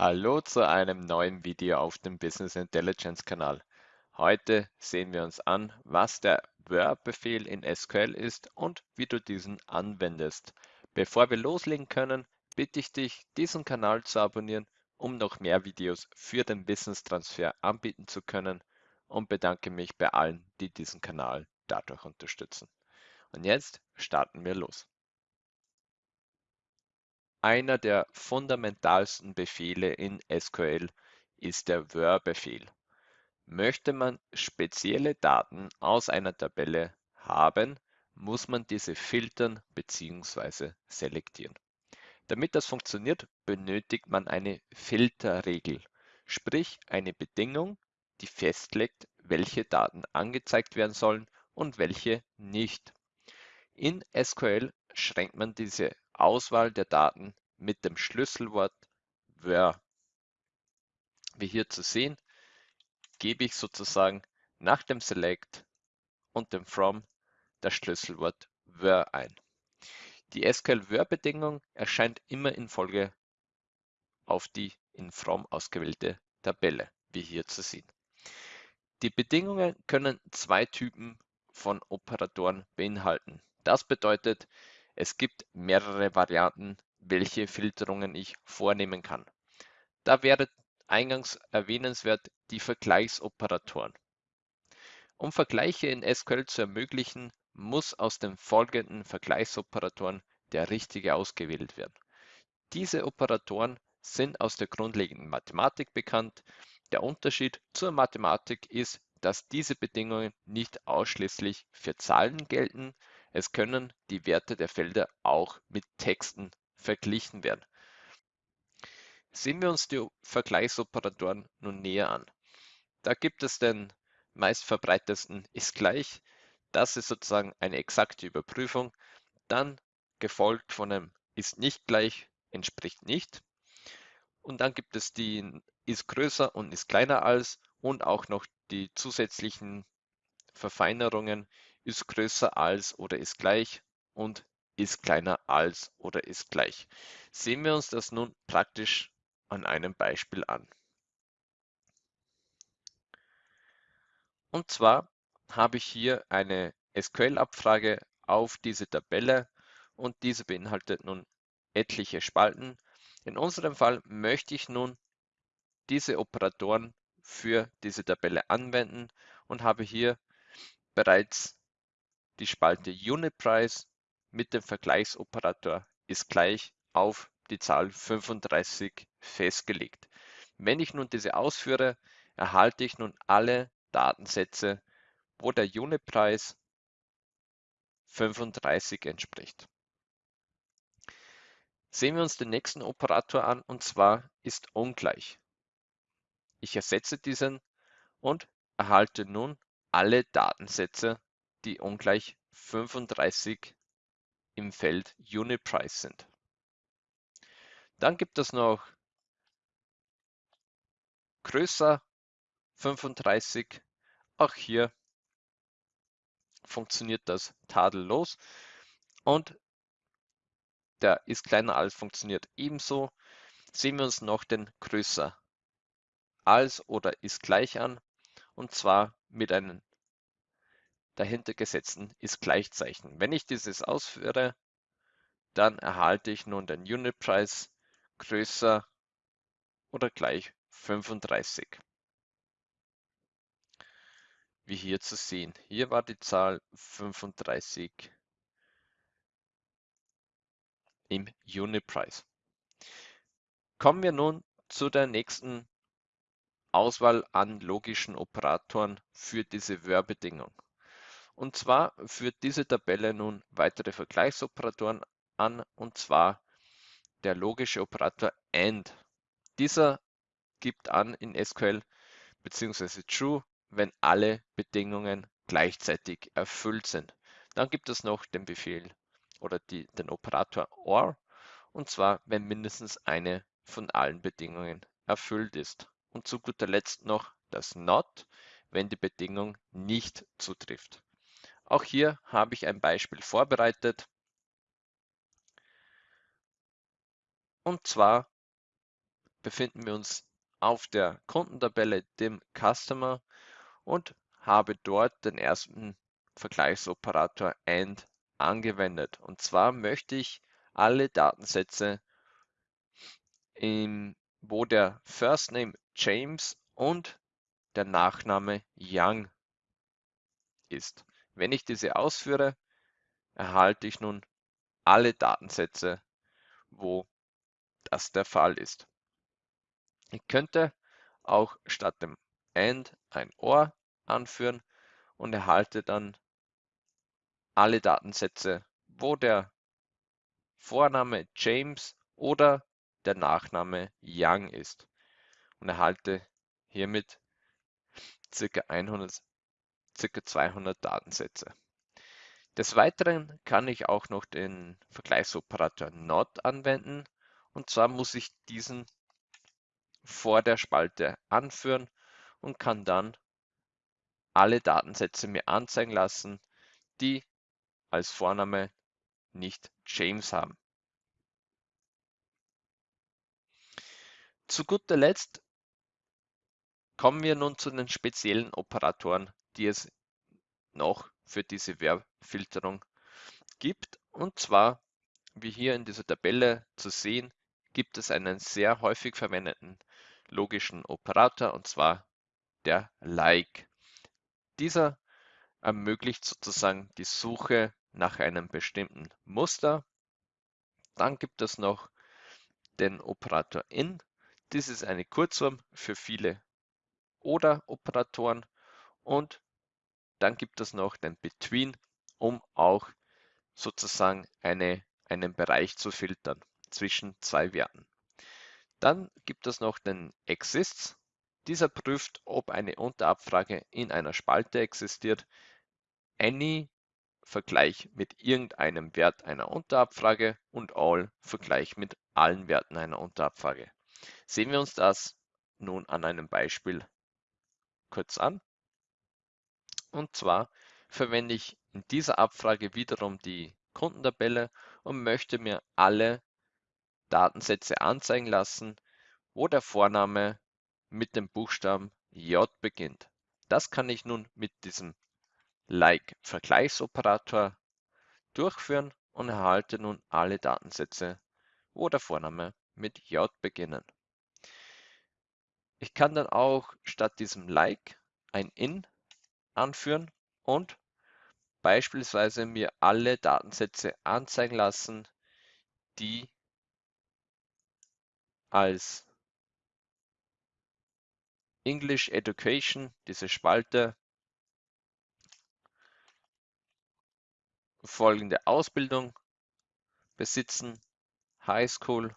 Hallo zu einem neuen Video auf dem Business Intelligence Kanal. Heute sehen wir uns an, was der Where-Befehl in SQL ist und wie du diesen anwendest. Bevor wir loslegen können, bitte ich dich, diesen Kanal zu abonnieren, um noch mehr Videos für den Wissenstransfer anbieten zu können und bedanke mich bei allen, die diesen Kanal dadurch unterstützen. Und jetzt starten wir los. Einer der fundamentalsten Befehle in SQL ist der Where-Befehl. Möchte man spezielle Daten aus einer Tabelle haben, muss man diese filtern bzw. selektieren. Damit das funktioniert, benötigt man eine Filterregel, sprich eine Bedingung, die festlegt, welche Daten angezeigt werden sollen und welche nicht. In SQL schränkt man diese Auswahl der Daten mit dem Schlüsselwort where. Wie hier zu sehen, gebe ich sozusagen nach dem Select und dem From das Schlüsselwort where ein. Die SQL-Where-Bedingung erscheint immer in Folge auf die in From ausgewählte Tabelle, wie hier zu sehen. Die Bedingungen können zwei Typen von Operatoren beinhalten. Das bedeutet, es gibt mehrere Varianten, welche Filterungen ich vornehmen kann. Da wäre eingangs erwähnenswert die Vergleichsoperatoren. Um Vergleiche in SQL zu ermöglichen, muss aus den folgenden Vergleichsoperatoren der richtige ausgewählt werden. Diese Operatoren sind aus der grundlegenden Mathematik bekannt. Der Unterschied zur Mathematik ist, dass diese Bedingungen nicht ausschließlich für Zahlen gelten, es können die Werte der Felder auch mit Texten verglichen werden. Sehen wir uns die Vergleichsoperatoren nun näher an. Da gibt es den meistverbreitetsten ist gleich. Das ist sozusagen eine exakte Überprüfung. Dann gefolgt von einem ist nicht gleich, entspricht nicht. Und dann gibt es die ist größer und ist kleiner als und auch noch die zusätzlichen Verfeinerungen ist größer als oder ist gleich und ist kleiner als oder ist gleich. Sehen wir uns das nun praktisch an einem Beispiel an. Und zwar habe ich hier eine SQL-Abfrage auf diese Tabelle und diese beinhaltet nun etliche Spalten. In unserem Fall möchte ich nun diese Operatoren für diese Tabelle anwenden und habe hier bereits die Spalte Unitprice mit dem Vergleichsoperator ist gleich auf die Zahl 35 festgelegt. Wenn ich nun diese ausführe, erhalte ich nun alle Datensätze, wo der Unitpreis 35 entspricht. Sehen wir uns den nächsten Operator an und zwar ist ungleich. Ich ersetze diesen und erhalte nun alle Datensätze, die ungleich 35 im Feld Unit Price sind. Dann gibt es noch größer 35. Auch hier funktioniert das tadellos und der ist kleiner als funktioniert ebenso. Sehen wir uns noch den größer als oder ist gleich an und zwar mit einem dahinter gesetzten ist Gleichzeichen. Wenn ich dieses ausführe, dann erhalte ich nun den Unitpreis größer oder gleich 35. Wie hier zu sehen. Hier war die Zahl 35 im Unitpreis. Kommen wir nun zu der nächsten Auswahl an logischen Operatoren für diese Where-Bedingung. Und zwar führt diese Tabelle nun weitere Vergleichsoperatoren an, und zwar der logische Operator AND. Dieser gibt an in SQL bzw. True, wenn alle Bedingungen gleichzeitig erfüllt sind. Dann gibt es noch den Befehl oder die, den Operator OR, und zwar wenn mindestens eine von allen Bedingungen erfüllt ist. Und zu guter Letzt noch das NOT, wenn die Bedingung nicht zutrifft. Auch hier habe ich ein Beispiel vorbereitet. Und zwar befinden wir uns auf der Kundentabelle, dem Customer und habe dort den ersten Vergleichsoperator AND angewendet. Und zwar möchte ich alle Datensätze, im, wo der First Name James und der Nachname Young ist. Wenn ich diese ausführe, erhalte ich nun alle Datensätze, wo das der Fall ist. Ich könnte auch statt dem AND ein OR anführen und erhalte dann alle Datensätze, wo der Vorname James oder der Nachname Young ist und erhalte hiermit ca. 100, ca. 200 Datensätze. Des Weiteren kann ich auch noch den Vergleichsoperator NOT anwenden und zwar muss ich diesen vor der Spalte anführen und kann dann alle Datensätze mir anzeigen lassen, die als Vorname nicht James haben. Zu guter Letzt kommen wir nun zu den speziellen Operatoren, die es noch für diese Verbfilterung gibt. Und zwar, wie hier in dieser Tabelle zu sehen, gibt es einen sehr häufig verwendeten logischen Operator und zwar der Like. Dieser ermöglicht sozusagen die Suche nach einem bestimmten Muster. Dann gibt es noch den Operator in. Dies ist eine Kurzform für viele Oder-Operatoren und dann gibt es noch den Between, um auch sozusagen eine, einen Bereich zu filtern zwischen zwei Werten. Dann gibt es noch den Exists. Dieser prüft, ob eine Unterabfrage in einer Spalte existiert. Any Vergleich mit irgendeinem Wert einer Unterabfrage und All Vergleich mit allen Werten einer Unterabfrage. Sehen wir uns das nun an einem Beispiel kurz an. Und zwar verwende ich in dieser Abfrage wiederum die Kundentabelle und möchte mir alle Datensätze anzeigen lassen, wo der Vorname mit dem Buchstaben J beginnt. Das kann ich nun mit diesem Like-Vergleichsoperator durchführen und erhalte nun alle Datensätze, wo der Vorname mit J beginnen. Ich kann dann auch statt diesem Like ein In anführen und beispielsweise mir alle Datensätze anzeigen lassen, die als English Education, diese Spalte, folgende Ausbildung besitzen, High School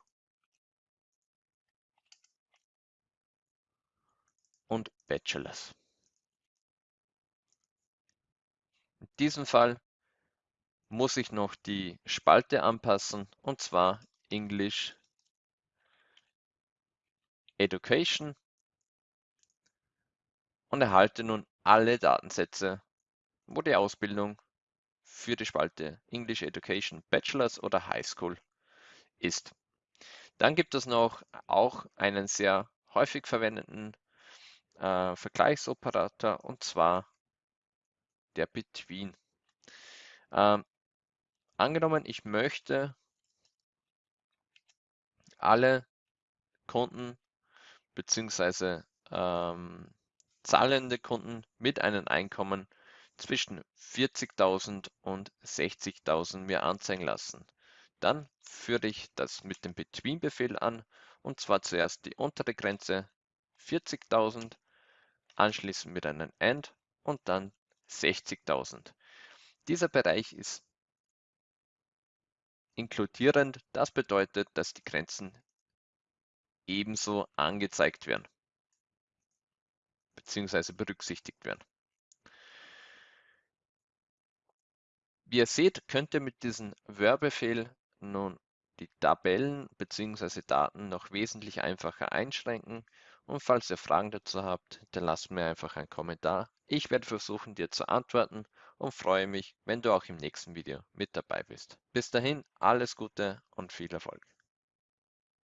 und Bachelors. In diesem Fall muss ich noch die Spalte anpassen und zwar English Education und erhalte nun alle Datensätze, wo die Ausbildung für die Spalte English Education Bachelors oder High School ist. Dann gibt es noch auch einen sehr häufig verwendeten äh, Vergleichsoperator und zwar der Between. Ähm, angenommen, ich möchte alle Kunden bzw. Ähm, zahlende Kunden mit einem Einkommen zwischen 40.000 und 60.000 mir anzeigen lassen. Dann führe ich das mit dem Between-Befehl an und zwar zuerst die untere Grenze 40.000, anschließend mit einem AND und dann 60.000. Dieser Bereich ist inkludierend. Das bedeutet, dass die Grenzen ebenso angezeigt werden bzw. berücksichtigt werden. Wie ihr seht, könnt ihr mit diesem Word-Befehl nun die Tabellen bzw. Daten noch wesentlich einfacher einschränken und falls ihr Fragen dazu habt, dann lasst mir einfach einen Kommentar. Ich werde versuchen, dir zu antworten und freue mich, wenn du auch im nächsten Video mit dabei bist. Bis dahin, alles Gute und viel Erfolg.